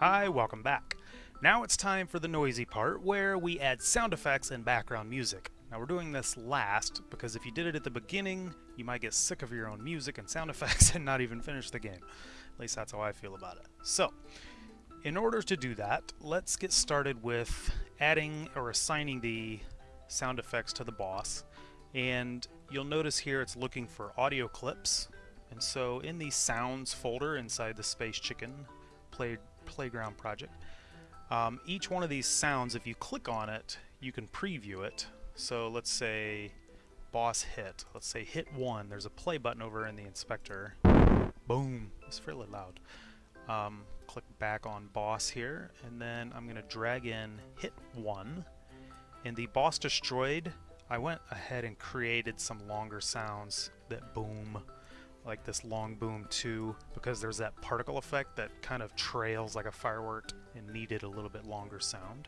Hi, welcome back. Now it's time for the noisy part where we add sound effects and background music. Now we're doing this last because if you did it at the beginning, you might get sick of your own music and sound effects and not even finish the game. At least that's how I feel about it. So, in order to do that, let's get started with adding or assigning the sound effects to the boss. And you'll notice here it's looking for audio clips. And so in the sounds folder inside the Space Chicken play, Playground project, um, each one of these sounds, if you click on it, you can preview it. So let's say boss hit. Let's say hit one. There's a play button over in the inspector. Boom. It's fairly loud. Um, click back on boss here, and then I'm going to drag in hit one. In the boss destroyed, I went ahead and created some longer sounds that boom, like this long boom too, because there's that particle effect that kind of trails like a firework and needed a little bit longer sound.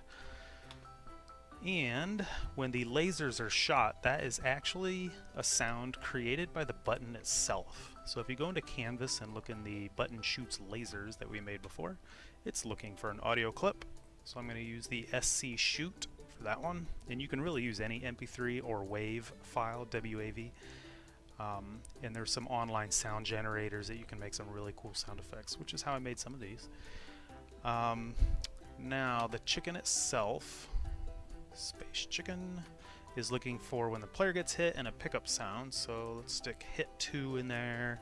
And when the lasers are shot, that is actually a sound created by the button itself. So if you go into Canvas and look in the button shoots lasers that we made before, it's looking for an audio clip. So I'm going to use the SC shoot for that one. And you can really use any MP3 or WAV file, WAV. Um, and there's some online sound generators that you can make some really cool sound effects, which is how I made some of these. Um, now the chicken itself, Space Chicken is looking for when the player gets hit and a pickup sound. So let's stick hit 2 in there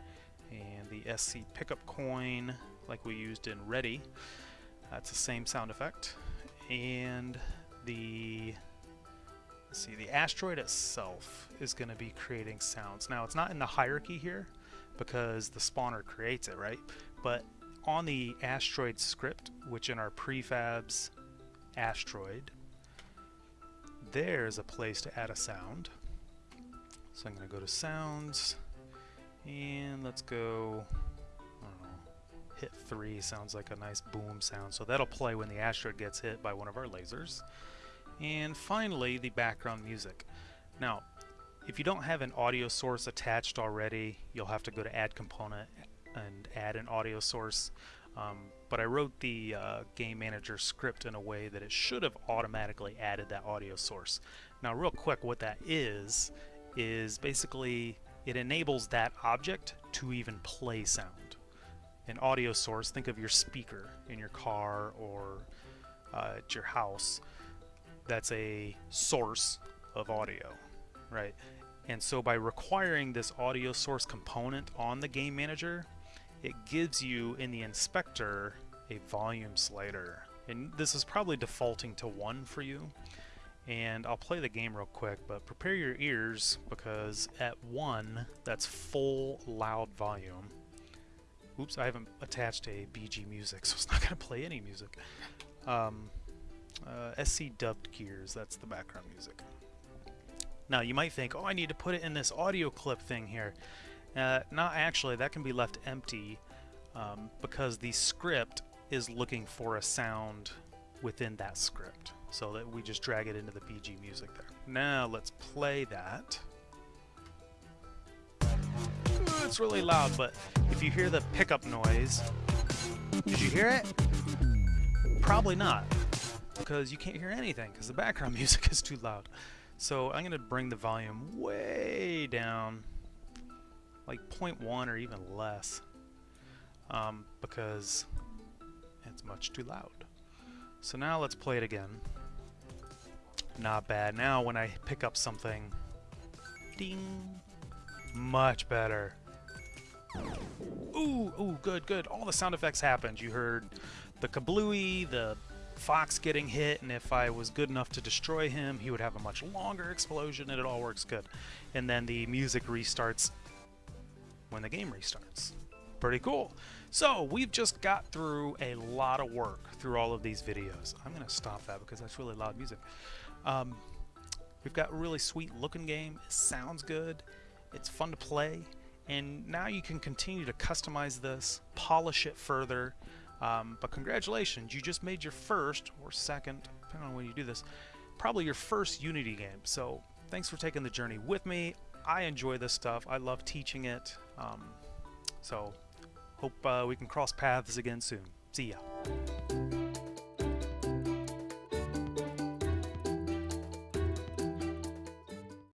and the SC pickup coin like we used in Ready. That's the same sound effect. And the let's see, the asteroid itself is going to be creating sounds. Now it's not in the hierarchy here because the spawner creates it, right? But on the asteroid script, which in our prefabs asteroid, there's a place to add a sound. So I'm going to go to sounds and let's go, know, hit 3 sounds like a nice boom sound. So that'll play when the asteroid gets hit by one of our lasers. And finally, the background music. Now, if you don't have an audio source attached already, you'll have to go to add component and add an audio source. Um, but I wrote the uh, game manager script in a way that it should have automatically added that audio source. Now real quick what that is is basically it enables that object to even play sound. An audio source, think of your speaker in your car or uh, at your house. That's a source of audio, right? And so by requiring this audio source component on the game manager, it gives you in the inspector a volume slider. And this is probably defaulting to 1 for you. And I'll play the game real quick, but prepare your ears because at 1, that's full loud volume. Oops, I haven't attached a BG music, so it's not to play any music. Um, uh, SC dubbed gears, that's the background music. Now you might think, oh I need to put it in this audio clip thing here. Uh, not actually, that can be left empty um, because the script is looking for a sound within that script. So that we just drag it into the BG music there. Now let's play that. It's really loud, but if you hear the pickup noise, did you hear it? Probably not, because you can't hear anything because the background music is too loud. So I'm going to bring the volume way down, like 0.1 or even less, um, because it's much too loud. So now let's play it again. Not bad. Now when I pick up something, ding, much better. Ooh, ooh, good, good. All the sound effects happened. You heard the kablooey, the fox getting hit, and if I was good enough to destroy him, he would have a much longer explosion, and it all works good. And then the music restarts when the game restarts. Pretty cool. So we've just got through a lot of work through all of these videos. I'm going to stop that because that's really loud music. Um, we've got a really sweet looking game. It sounds good. It's fun to play. And now you can continue to customize this, polish it further. Um, but congratulations, you just made your first or second, depending on when you do this, probably your first Unity game. So thanks for taking the journey with me. I enjoy this stuff. I love teaching it. Um, so Hope uh, we can cross paths again soon. See ya.